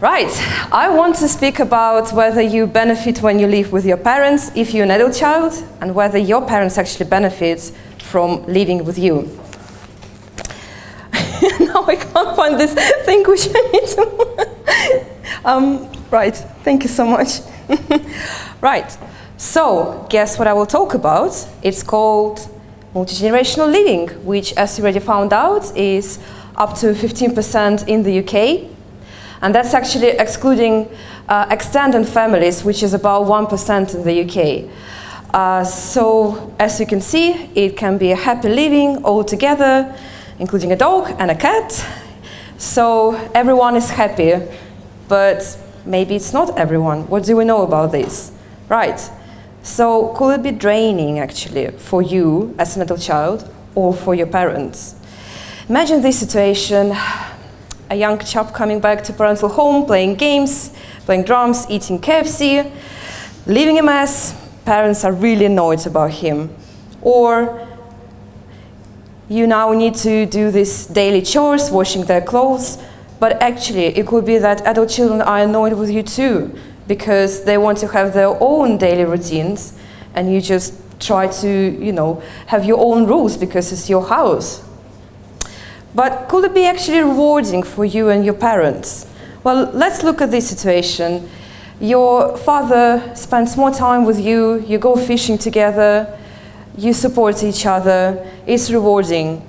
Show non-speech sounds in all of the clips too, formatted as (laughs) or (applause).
Right, I want to speak about whether you benefit when you live with your parents if you're an adult child and whether your parents actually benefit from living with you. (laughs) now I can't find this thing which I need to. (laughs) um, right, thank you so much. (laughs) right, so guess what I will talk about? It's called multigenerational living, which as you already found out is up to 15% in the UK and that's actually excluding uh, extended families, which is about 1% in the UK. Uh, so, as you can see, it can be a happy living all together, including a dog and a cat. So, everyone is happy, but maybe it's not everyone. What do we know about this? Right. So, could it be draining actually for you as an adult child or for your parents? Imagine this situation a young chap coming back to parental home, playing games, playing drums, eating KFC, leaving a mess. Parents are really annoyed about him. Or you now need to do these daily chores, washing their clothes, but actually it could be that adult children are annoyed with you too, because they want to have their own daily routines, and you just try to, you know, have your own rules because it's your house. But could it be actually rewarding for you and your parents? Well, let's look at this situation. Your father spends more time with you, you go fishing together, you support each other, it's rewarding.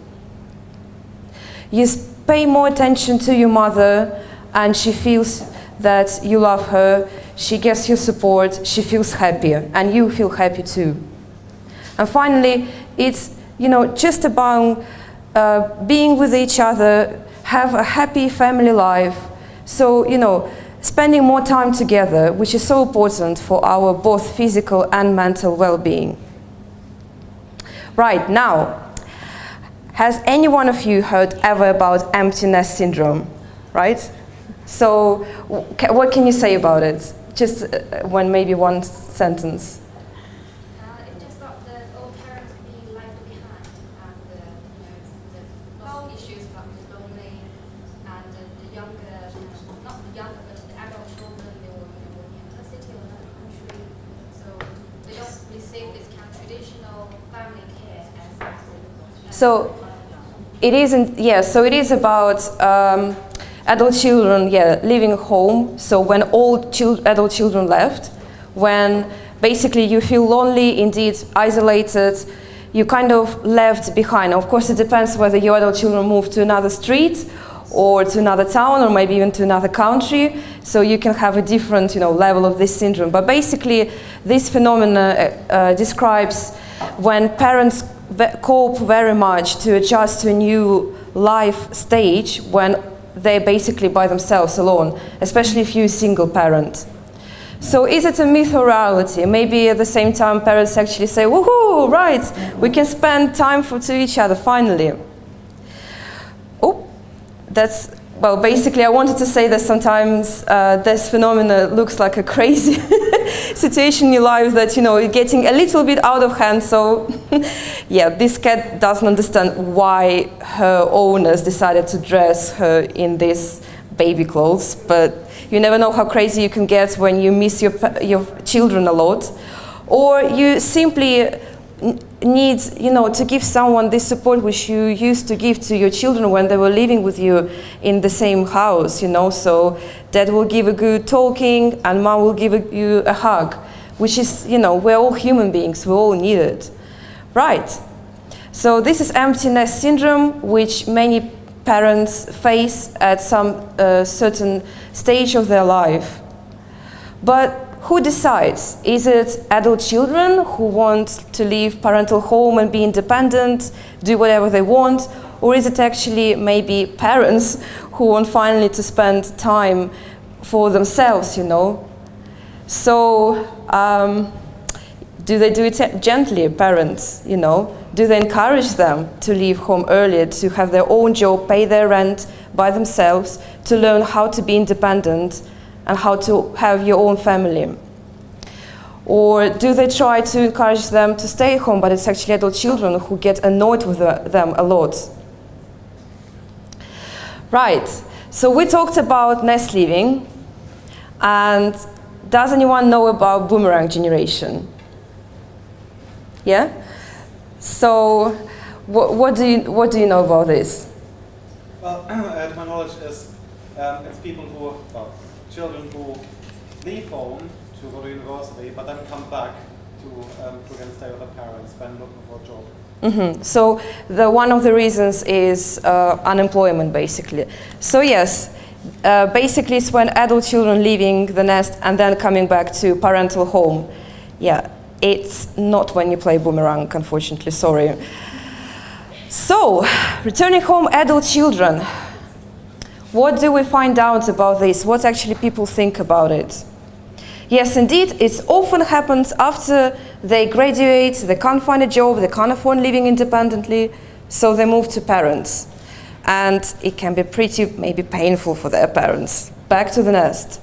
You pay more attention to your mother and she feels that you love her, she gets your support, she feels happier and you feel happy too. And finally, it's you know just about uh, being with each other, have a happy family life. So, you know, spending more time together, which is so important for our both physical and mental well-being. Right, now, has any one of you heard ever about empty nest syndrome? Right? So, what can you say about it? Just uh, when maybe one sentence. So it isn't, yeah, so it is about um, adult children, yeah, living home. So when all chil adult children left, when basically you feel lonely, indeed isolated, you kind of left behind. Of course, it depends whether your adult children move to another street or to another town or maybe even to another country. So you can have a different you know, level of this syndrome. But basically, this phenomenon uh, uh, describes when parents cope very much to adjust to a new life stage when they're basically by themselves alone, especially if you're a single parent. So is it a myth or reality? Maybe at the same time parents actually say, woohoo, right, we can spend time for, to each other finally. Oh, that's well, basically, I wanted to say that sometimes uh, this phenomena looks like a crazy (laughs) situation in your life that, you know, you're getting a little bit out of hand. So, (laughs) yeah, this cat doesn't understand why her owners decided to dress her in these baby clothes. But you never know how crazy you can get when you miss your, your children a lot. Or you simply needs, you know, to give someone this support which you used to give to your children when they were living with you in the same house, you know, so dad will give a good talking and mom will give a, you a hug, which is, you know, we're all human beings, we all need it. Right. So this is empty nest syndrome, which many parents face at some uh, certain stage of their life. But who decides? Is it adult children who want to leave parental home and be independent, do whatever they want? Or is it actually maybe parents who want finally to spend time for themselves, you know? So, um, do they do it gently, parents, you know? Do they encourage them to leave home earlier, to have their own job, pay their rent by themselves, to learn how to be independent and how to have your own family? Or do they try to encourage them to stay home, but it's actually adult children who get annoyed with them a lot? Right, so we talked about nest living, And does anyone know about boomerang generation? Yeah? So what, what, do, you, what do you know about this? Well, (clears throat) uh, to my knowledge is um, it's people who, well, children who leave home to go to university, but then come back to, um, to again stay with their parents when looking for a job. Mm -hmm. So the one of the reasons is uh, unemployment, basically. So yes, uh, basically it's when adult children leaving the nest and then coming back to parental home. Yeah, it's not when you play boomerang, unfortunately, sorry. So, returning home adult children. What do we find out about this? What actually people think about it? Yes, indeed, it often happens after they graduate, they can't find a job, they can't afford living independently, so they move to parents. And it can be pretty, maybe painful for their parents. Back to the nest.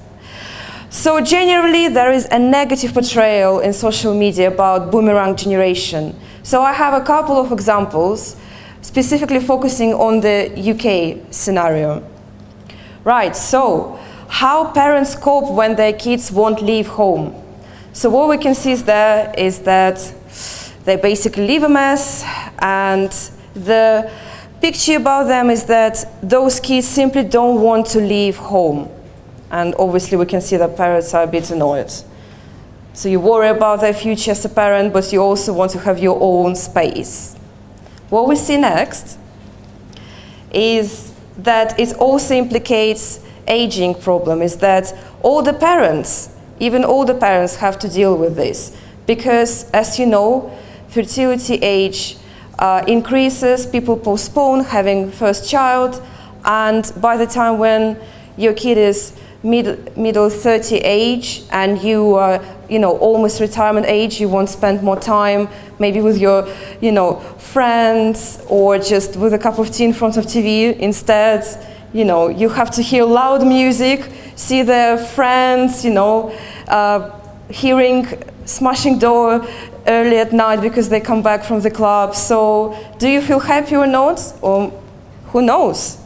So generally, there is a negative portrayal in social media about boomerang generation. So I have a couple of examples, specifically focusing on the UK scenario. Right, so how parents cope when their kids won't leave home. So what we can see is there is that they basically leave a mess and the picture about them is that those kids simply don't want to leave home. And obviously we can see that parents are a bit annoyed. So you worry about their future as a parent, but you also want to have your own space. What we see next is that it also implicates aging problem, is that all the parents, even older parents have to deal with this. Because as you know, fertility age uh, increases, people postpone having first child, and by the time when your kid is mid, middle 30 age and you are, you know, almost retirement age, you won't spend more time maybe with your, you know, friends or just with a cup of tea in front of TV. Instead, you know, you have to hear loud music, see their friends, you know, uh, hearing smashing door early at night because they come back from the club. So do you feel happy or not? Or who knows?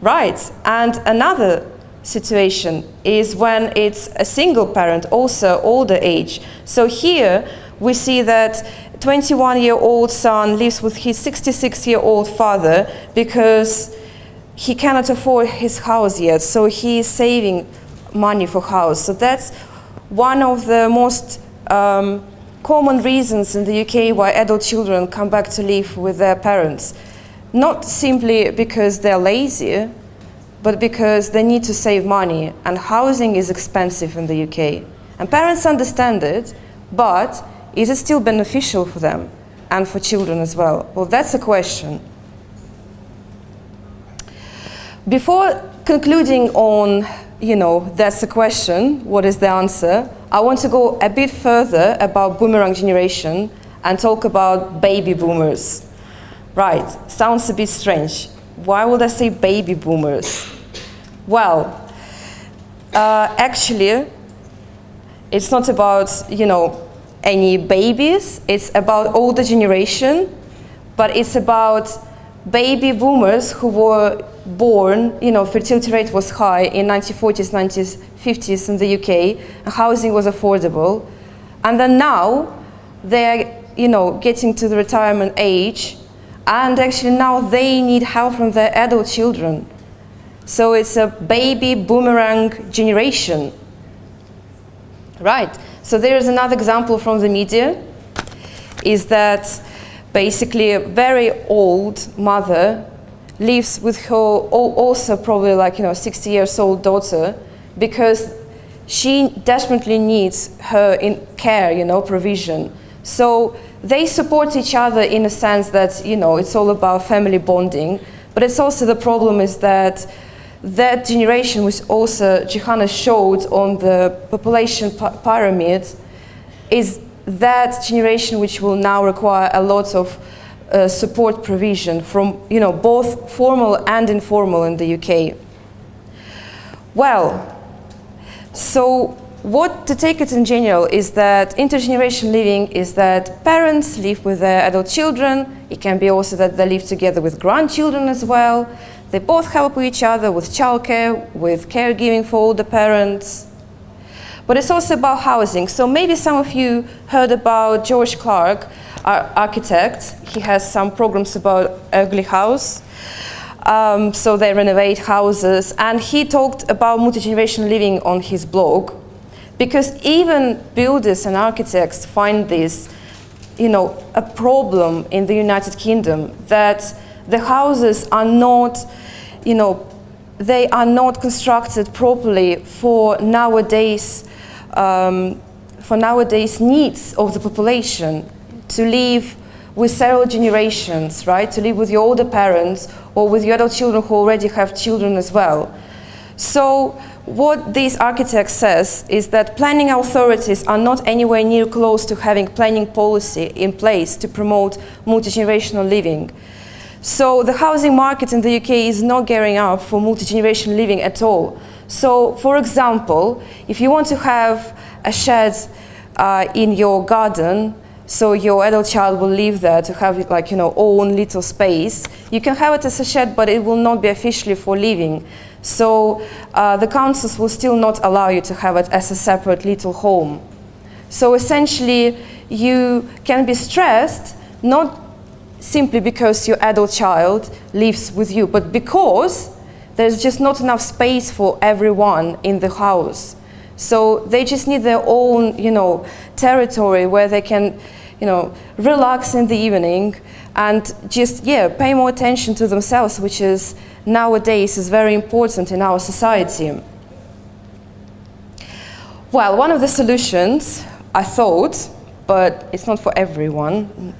Right. And another situation is when it's a single parent, also older age. So here we see that 21-year-old son lives with his 66-year-old father because he cannot afford his house yet, so he is saving money for house. So that's one of the most um, common reasons in the UK why adult children come back to live with their parents. Not simply because they're lazy, but because they need to save money and housing is expensive in the UK. And parents understand it, but is it still beneficial for them and for children as well? Well, that's a question. Before concluding on, you know, that's the question, what is the answer, I want to go a bit further about boomerang generation and talk about baby boomers. Right, sounds a bit strange. Why would I say baby boomers? Well, uh, actually, it's not about, you know, any babies, it's about older generation, but it's about baby boomers who were born, you know, fertility rate was high in 1940s, 1950s in the UK, housing was affordable, and then now they're, you know, getting to the retirement age, and actually now they need help from their adult children. So it's a baby boomerang generation. Right, so there is another example from the media, is that basically a very old mother lives with her also probably like, you know, 60 years old daughter because she desperately needs her in care, you know, provision. So they support each other in a sense that, you know, it's all about family bonding. But it's also the problem is that that generation, which also Johanna showed on the population pyramid, is that generation which will now require a lot of uh, support provision from you know, both formal and informal in the UK. Well, so what to take it in general is that intergenerational living is that parents live with their adult children. It can be also that they live together with grandchildren as well. They both help each other with childcare, with caregiving for older parents. but it's also about housing. So maybe some of you heard about George Clarke, our architect. He has some programs about ugly house. Um, so they renovate houses, and he talked about multi-generational living on his blog, because even builders and architects find this, you know, a problem in the United Kingdom that the houses are not, you know, they are not constructed properly for nowadays, um, for nowadays needs of the population to live with several generations, right? To live with your older parents or with your adult children who already have children as well. So what this architect says is that planning authorities are not anywhere near close to having planning policy in place to promote multi-generational living. So the housing market in the UK is not gearing up for multi-generational living at all. So for example, if you want to have a shed uh, in your garden, so your adult child will live there to have like, you know, own little space. You can have it as a shed, but it will not be officially for living. So uh, the councils will still not allow you to have it as a separate little home. So essentially, you can be stressed, not simply because your adult child lives with you, but because there's just not enough space for everyone in the house. So they just need their own, you know, territory where they can, you know, relax in the evening and just, yeah, pay more attention to themselves, which is nowadays is very important in our society. Well, one of the solutions, I thought, but it's not for everyone,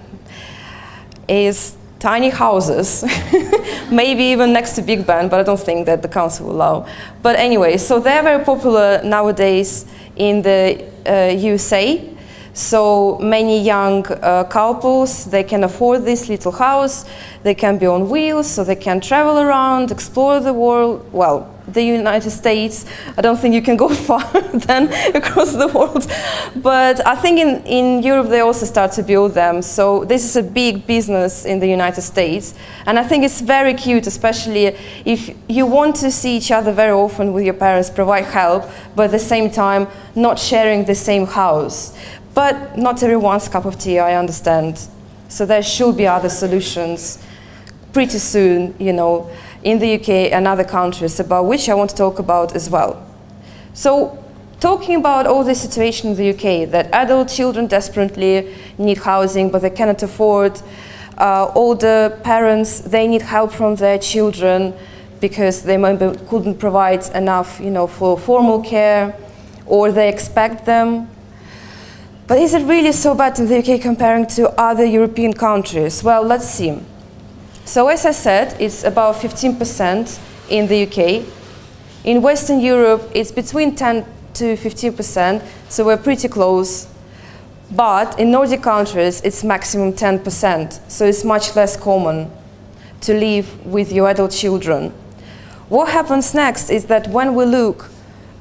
is tiny houses, (laughs) maybe even next to Big Ben, but I don't think that the council will allow. But anyway, so they're very popular nowadays in the uh, USA. So many young uh, couples, they can afford this little house, they can be on wheels, so they can travel around, explore the world, well, the United States. I don't think you can go (laughs) far then (laughs) across the world. But I think in, in Europe they also start to build them. So this is a big business in the United States. And I think it's very cute, especially if you want to see each other very often with your parents, provide help, but at the same time not sharing the same house. But not everyone's cup of tea, I understand. So there should be other solutions pretty soon, you know in the UK and other countries about which I want to talk about as well. So talking about all the situation in the UK, that adult children desperately need housing but they cannot afford, uh, older parents, they need help from their children because they maybe couldn't provide enough you know, for formal care or they expect them. But is it really so bad in the UK comparing to other European countries? Well, let's see. So as I said, it's about 15% in the UK. In Western Europe, it's between 10 to 15%, so we're pretty close. But in Nordic countries, it's maximum 10%, so it's much less common to live with your adult children. What happens next is that when we look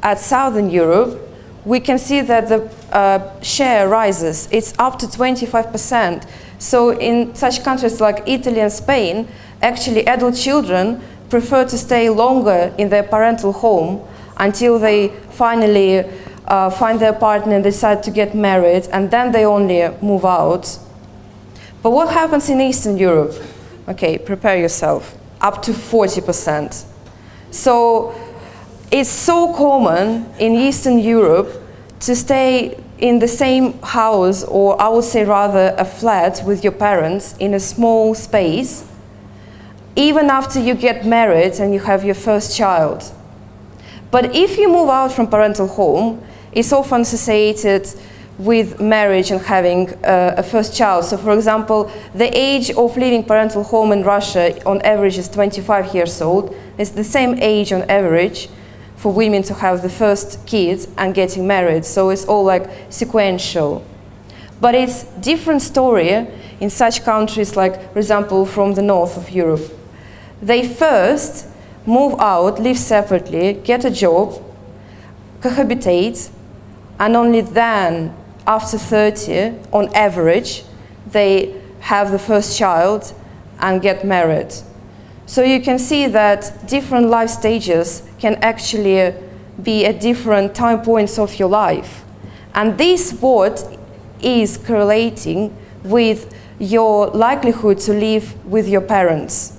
at Southern Europe, we can see that the uh, share rises. It's up to 25%. So in such countries like Italy and Spain, actually adult children prefer to stay longer in their parental home until they finally uh, find their partner and decide to get married, and then they only move out. But what happens in Eastern Europe? Okay, prepare yourself. Up to 40%. So it's so common in Eastern Europe to stay in the same house, or I would say rather a flat with your parents in a small space, even after you get married and you have your first child. But if you move out from parental home, it's often associated with marriage and having uh, a first child. So for example, the age of leaving parental home in Russia on average is 25 years old. It's the same age on average for women to have the first kids and getting married. So it's all like sequential. But it's different story in such countries like, for example, from the north of Europe. They first move out, live separately, get a job, cohabitate, and only then, after 30, on average, they have the first child and get married. So you can see that different life stages can actually be at different time points of your life. And this what is correlating with your likelihood to live with your parents.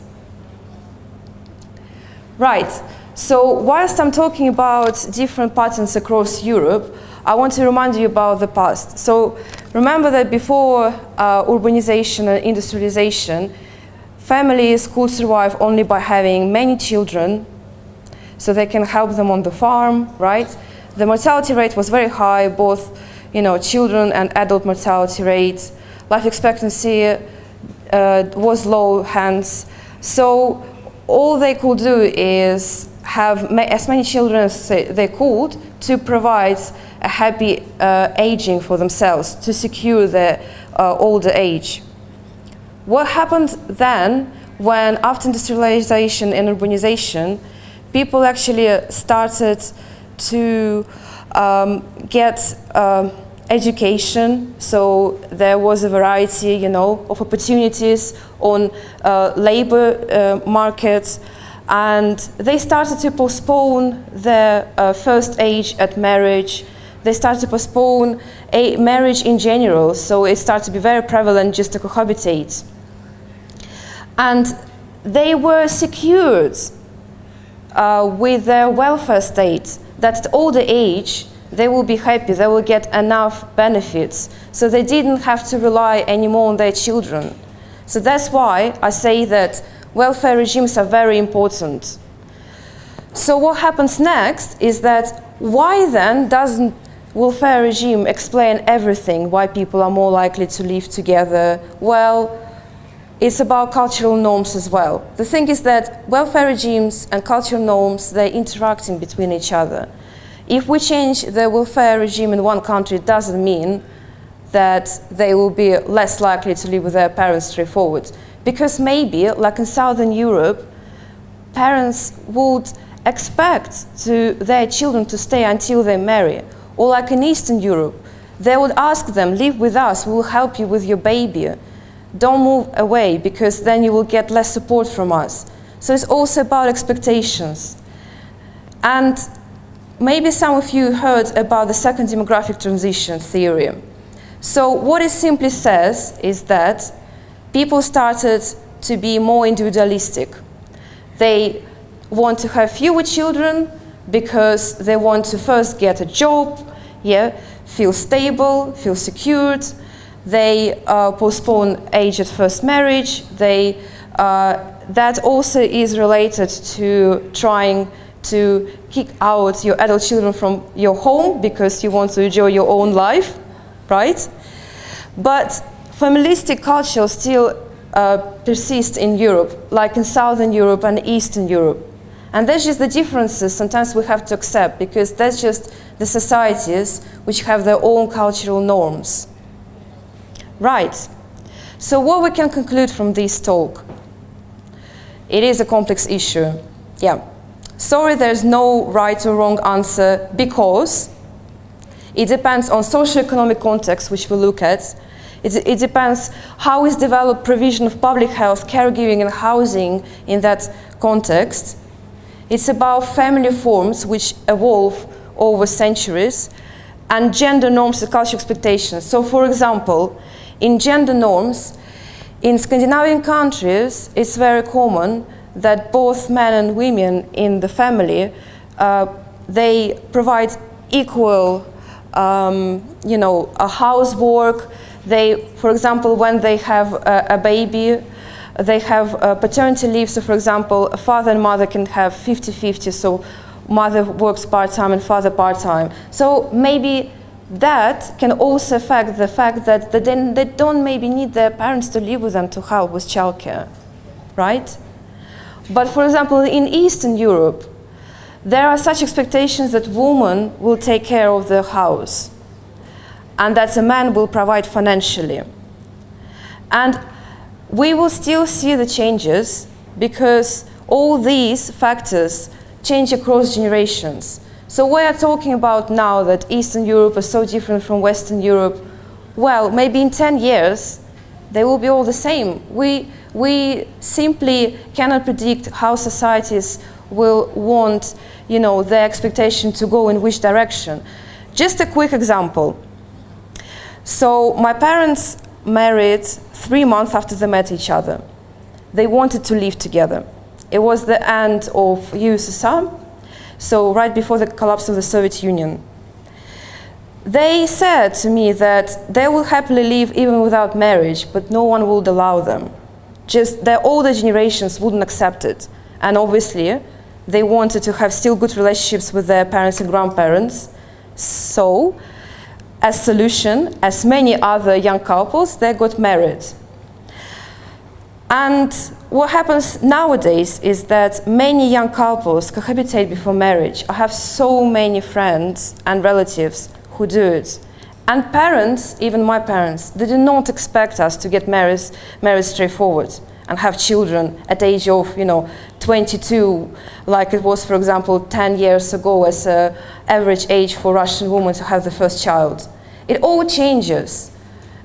Right, so whilst I'm talking about different patterns across Europe, I want to remind you about the past. So remember that before uh, urbanization and industrialization, families could survive only by having many children so they can help them on the farm, right? The mortality rate was very high, both you know, children and adult mortality rates. Life expectancy uh, was low, hence. So all they could do is have ma as many children as they could to provide a happy uh, aging for themselves, to secure their uh, older age. What happened then when after industrialization and urbanization, people actually uh, started to um, get uh, education, so there was a variety, you know, of opportunities on uh, labor uh, markets, and they started to postpone their uh, first age at marriage. They started to postpone a marriage in general, so it started to be very prevalent just to cohabitate. And they were secured uh, with their welfare state that at older age they will be happy, they will get enough benefits. So they didn't have to rely anymore on their children. So that's why I say that welfare regimes are very important. So what happens next is that why then doesn't welfare regime explain everything, why people are more likely to live together? Well, it's about cultural norms as well. The thing is that welfare regimes and cultural norms, they're interacting between each other. If we change the welfare regime in one country, it doesn't mean that they will be less likely to live with their parents straightforward. Because maybe, like in Southern Europe, parents would expect to their children to stay until they marry. Or like in Eastern Europe, they would ask them, live with us, we will help you with your baby. Don't move away because then you will get less support from us. So it's also about expectations. And maybe some of you heard about the second demographic transition theory. So what it simply says is that people started to be more individualistic. They want to have fewer children because they want to first get a job, yeah, feel stable, feel secured. They uh, postpone age at first marriage. They, uh, that also is related to trying to kick out your adult children from your home because you want to enjoy your own life, right? But familistic culture still uh, persists in Europe, like in Southern Europe and Eastern Europe. And that's just the differences sometimes we have to accept because that's just the societies which have their own cultural norms. Right. So what we can conclude from this talk? It is a complex issue. Yeah. Sorry, there's no right or wrong answer because it depends on socio-economic context, which we'll look at, it, it depends how is developed provision of public health, caregiving and housing in that context. It's about family forms which evolve over centuries and gender norms and cultural expectations. So for example, in gender norms, in Scandinavian countries, it's very common that both men and women in the family, uh, they provide equal, um, you know, a housework, they, for example, when they have a, a baby, they have a paternity leave. So, for example, a father and mother can have 50-50. So, mother works part-time and father part-time. So, maybe that can also affect the fact that they, they don't maybe need their parents to live with them to help with childcare, right? But for example, in Eastern Europe, there are such expectations that women will take care of the house and that a man will provide financially. And we will still see the changes because all these factors change across generations. So we are talking about now that Eastern Europe is so different from Western Europe. Well, maybe in 10 years, they will be all the same. We, we simply cannot predict how societies will want, you know, their expectation to go in which direction. Just a quick example. So my parents married three months after they met each other. They wanted to live together. It was the end of USSR, so right before the collapse of the Soviet Union. They said to me that they will happily live even without marriage, but no one would allow them. Just their older generations wouldn't accept it. And obviously, they wanted to have still good relationships with their parents and grandparents. So, as solution, as many other young couples, they got married. And what happens nowadays is that many young couples cohabitate before marriage. I have so many friends and relatives who do it. And parents, even my parents, they did not expect us to get married, married straightforward and have children at the age of, you know, 22, like it was, for example, 10 years ago as an average age for Russian women to have the first child. It all changes.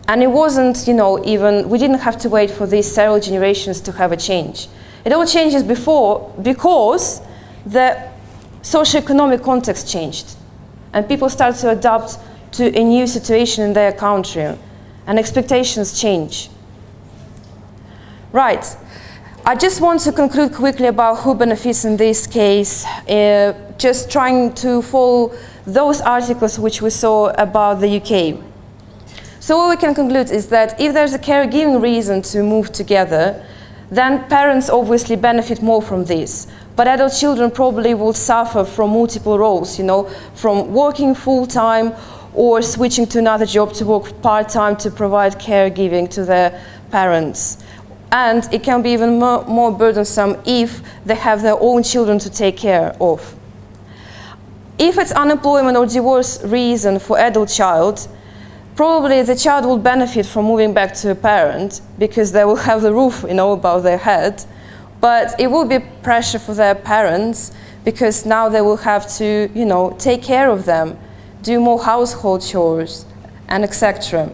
And it wasn't, you know, even, we didn't have to wait for these several generations to have a change. It all changes before because the socio-economic context changed. And people start to adapt to a new situation in their country. And expectations change. Right. I just want to conclude quickly about who benefits in this case, uh, just trying to follow those articles which we saw about the UK. So what we can conclude is that if there's a caregiving reason to move together, then parents obviously benefit more from this. But adult children probably will suffer from multiple roles, you know, from working full-time or switching to another job to work part-time to provide caregiving to their parents. And it can be even more, more burdensome if they have their own children to take care of. If it's unemployment or divorce reason for adult child, probably the child will benefit from moving back to a parent because they will (laughs) have the roof you know, above their head. But it will be pressure for their parents because now they will have to you know, take care of them, do more household chores, and etc.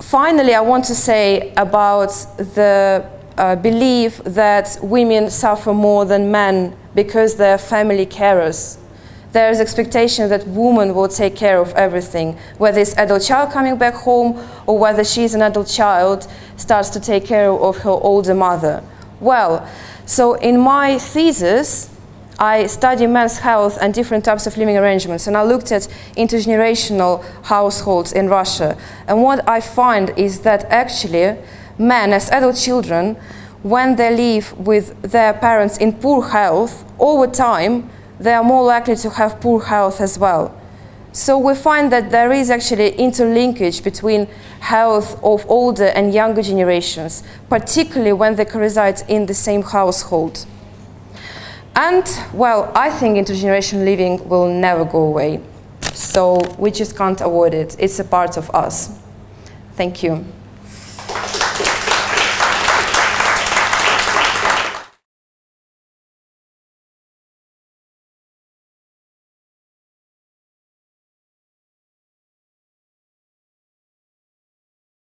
Finally, I want to say about the uh, belief that women suffer more than men because they're family carers there is expectation that woman will take care of everything, whether it's adult child coming back home or whether she's an adult child starts to take care of her older mother. Well, so in my thesis, I study men's health and different types of living arrangements, and I looked at intergenerational households in Russia. And what I find is that actually men, as adult children, when they live with their parents in poor health, over time, they are more likely to have poor health as well. So we find that there is actually interlinkage between health of older and younger generations, particularly when they reside in the same household. And, well, I think intergenerational living will never go away. So we just can't avoid it. It's a part of us. Thank you.